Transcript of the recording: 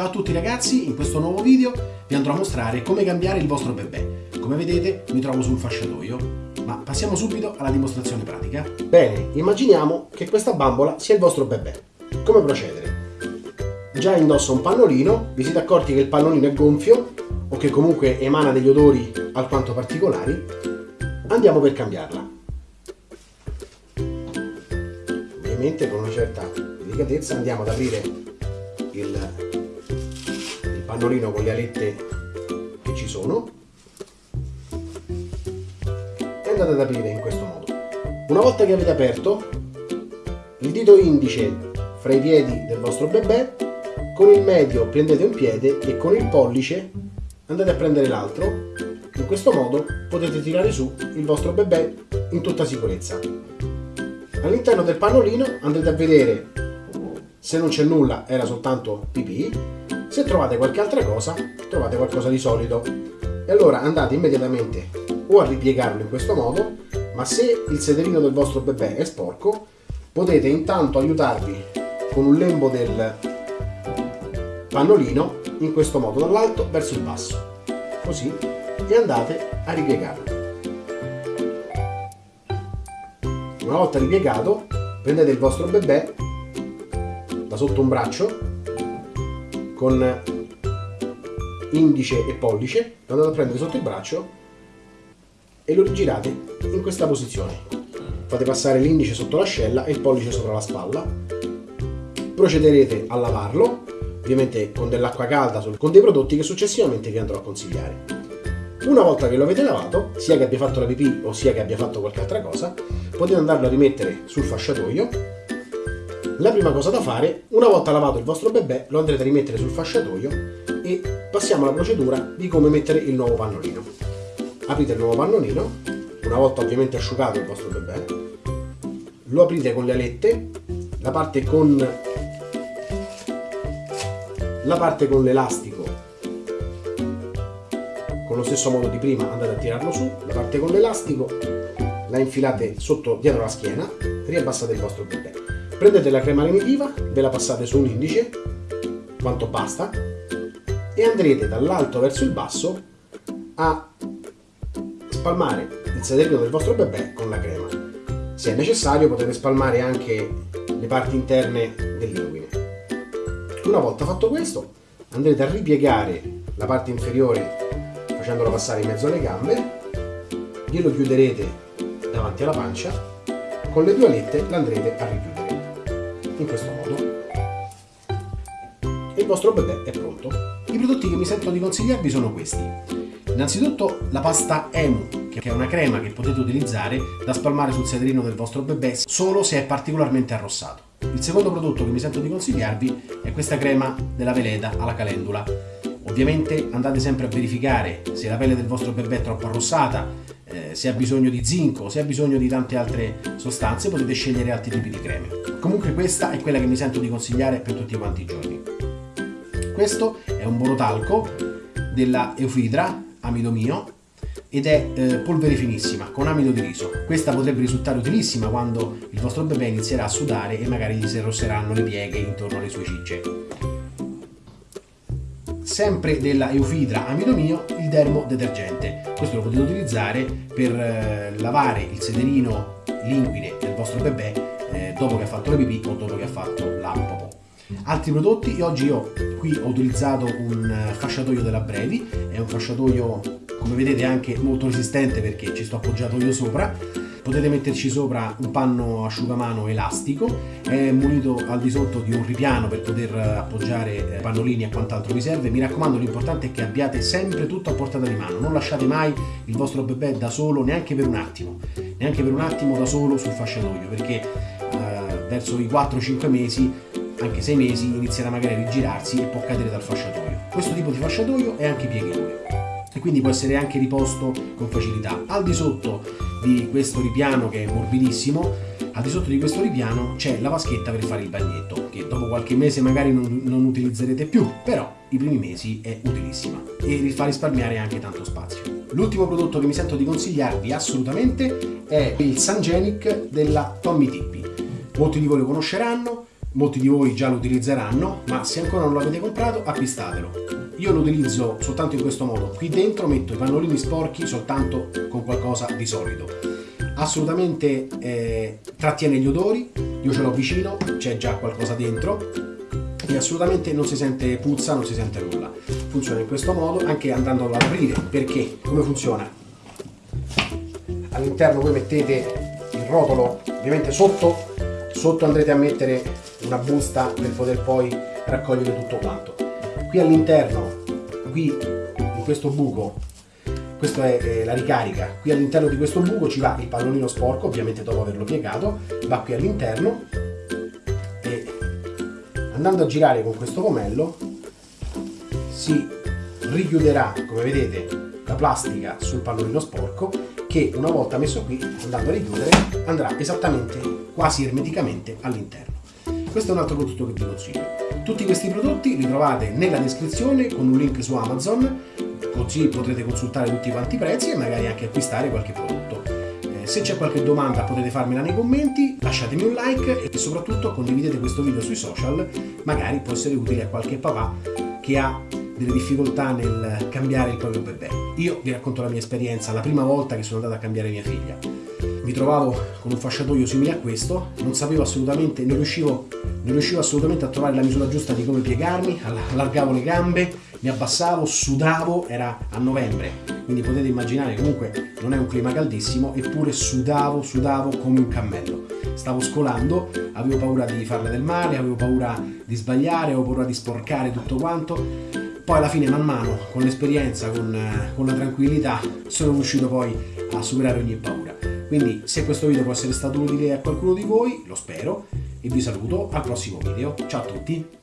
Ciao a tutti ragazzi, in questo nuovo video vi andrò a mostrare come cambiare il vostro bebè. Come vedete mi trovo sul fasciatoio, ma passiamo subito alla dimostrazione pratica. Bene, immaginiamo che questa bambola sia il vostro bebè. Come procedere? Già indossa un pannolino, vi siete accorti che il pannolino è gonfio o che comunque emana degli odori alquanto particolari, andiamo per cambiarla. Ovviamente con una certa delicatezza andiamo ad aprire il pannolino con le alette che ci sono e andate ad aprire in questo modo. Una volta che avete aperto, il dito indice fra i piedi del vostro bebè, con il medio prendete un piede e con il pollice andate a prendere l'altro. In questo modo potete tirare su il vostro bebè in tutta sicurezza. All'interno del pannolino andrete a vedere se non c'è nulla era soltanto pipì, se trovate qualche altra cosa trovate qualcosa di solido. E allora andate immediatamente o a ripiegarlo in questo modo ma se il sederino del vostro bebè è sporco potete intanto aiutarvi con un lembo del pannolino in questo modo dall'alto verso il basso. Così e andate a ripiegarlo. Una volta ripiegato prendete il vostro bebè da sotto un braccio con indice e pollice lo andate a prendere sotto il braccio e lo rigirate in questa posizione. Fate passare l'indice sotto l'ascella e il pollice sopra la spalla. Procederete a lavarlo ovviamente con dell'acqua calda con dei prodotti che successivamente vi andrò a consigliare. Una volta che lo avete lavato sia che abbia fatto la pipì o sia che abbia fatto qualche altra cosa potete andarlo a rimettere sul fasciatoio la prima cosa da fare, una volta lavato il vostro bebè, lo andrete a rimettere sul fasciatoio e passiamo alla procedura di come mettere il nuovo pannolino. Aprite il nuovo pannolino, una volta ovviamente asciugato il vostro bebè, lo aprite con le alette, la parte con la parte con l'elastico con lo stesso modo di prima andate a tirarlo su, la parte con l'elastico la infilate sotto dietro la schiena, riabbassate il vostro bebè. Prendete la crema lenitiva, ve la passate su un indice, quanto basta, e andrete dall'alto verso il basso a spalmare il sederino del vostro bebè con la crema. Se è necessario potete spalmare anche le parti interne dell'inguine. Una volta fatto questo andrete a ripiegare la parte inferiore facendolo passare in mezzo alle gambe, glielo chiuderete davanti alla pancia, con le due alette l'andrete a richiudere in questo modo e il vostro bebè è pronto. I prodotti che mi sento di consigliarvi sono questi. Innanzitutto la pasta Emu, che è una crema che potete utilizzare da spalmare sul sederino del vostro bebè solo se è particolarmente arrossato. Il secondo prodotto che mi sento di consigliarvi è questa crema della Veleda alla calendula. Ovviamente andate sempre a verificare se la pelle del vostro bebè è troppo arrossata, eh, se ha bisogno di zinco, se ha bisogno di tante altre sostanze, potete scegliere altri tipi di creme. Comunque questa è quella che mi sento di consigliare per tutti quanti i giorni. Questo è un borotalco della Eufidra, amido mio, ed è eh, polvere finissima con amido di riso. Questa potrebbe risultare utilissima quando il vostro bebè inizierà a sudare e magari gli si arrosseranno le pieghe intorno alle sue cicce. Sempre della Eufidra amido mio, il dermo detergente. Questo lo potete utilizzare per eh, lavare il sederino linguine del vostro bebè eh, dopo che ha fatto le pipì o dopo che ha fatto la popò. Altri prodotti, oggi io qui ho utilizzato un fasciatoio della Brevi, è un fasciatoio come vedete anche molto resistente perché ci sto appoggiato io sopra, potete metterci sopra un panno asciugamano elastico, è munito al di sotto di un ripiano per poter appoggiare eh, pannolini e quant'altro vi serve, mi raccomando l'importante è che abbiate sempre tutto a portata di mano, non lasciate mai il vostro bebè da solo neanche per un attimo, neanche per un attimo da solo sul fasciatoio perché eh, verso i 4-5 mesi anche 6 mesi inizierà magari a rigirarsi e può cadere dal fasciatoio. Questo tipo di fasciatoio è anche pieghevole e quindi può essere anche riposto con facilità. Al di sotto di questo ripiano che è morbidissimo, al di sotto di questo ripiano c'è la vaschetta per fare il bagnetto, che dopo qualche mese magari non, non utilizzerete più, però i primi mesi è utilissima e vi fa risparmiare anche tanto spazio. L'ultimo prodotto che mi sento di consigliarvi assolutamente è il Sangenic della Tommy Tippi. Molti di voi lo conosceranno, molti di voi già lo utilizzeranno, ma se ancora non l'avete comprato acquistatelo. Io lo utilizzo soltanto in questo modo, qui dentro metto i pannolini sporchi soltanto con qualcosa di solido. Assolutamente eh, trattiene gli odori, io ce l'ho vicino, c'è già qualcosa dentro e assolutamente non si sente puzza, non si sente nulla. Funziona in questo modo anche andandolo ad aprire, perché come funziona? All'interno voi mettete il rotolo, ovviamente sotto sotto andrete a mettere una busta per poter poi raccogliere tutto quanto qui all'interno qui in questo buco questa è la ricarica qui all'interno di questo buco ci va il pallolino sporco ovviamente dopo averlo piegato va qui all'interno e andando a girare con questo pomello si richiuderà come vedete la plastica sul pallolino sporco che una volta messo qui andando a richiudere andrà esattamente quasi ermeticamente all'interno. Questo è un altro prodotto che vi consiglio. Tutti questi prodotti li trovate nella descrizione con un link su Amazon, così potrete consultare tutti quanti i prezzi e magari anche acquistare qualche prodotto. Eh, se c'è qualche domanda potete farmela nei commenti, lasciatemi un like e soprattutto condividete questo video sui social, magari può essere utile a qualche papà che ha delle difficoltà nel cambiare il proprio bebè. Io vi racconto la mia esperienza, la prima volta che sono andato a cambiare mia figlia mi trovavo con un fasciatoio simile a questo, non sapevo assolutamente, non riuscivo, non riuscivo assolutamente a trovare la misura giusta di come piegarmi, allargavo le gambe, mi abbassavo, sudavo, era a novembre, quindi potete immaginare comunque non è un clima caldissimo, eppure sudavo, sudavo come un cammello. Stavo scolando, avevo paura di farle del male, avevo paura di sbagliare, avevo paura di sporcare tutto quanto. Poi alla fine man mano, con l'esperienza, con, con la tranquillità, sono riuscito poi a superare ogni paura. Quindi se questo video può essere stato utile a qualcuno di voi, lo spero, e vi saluto al prossimo video. Ciao a tutti!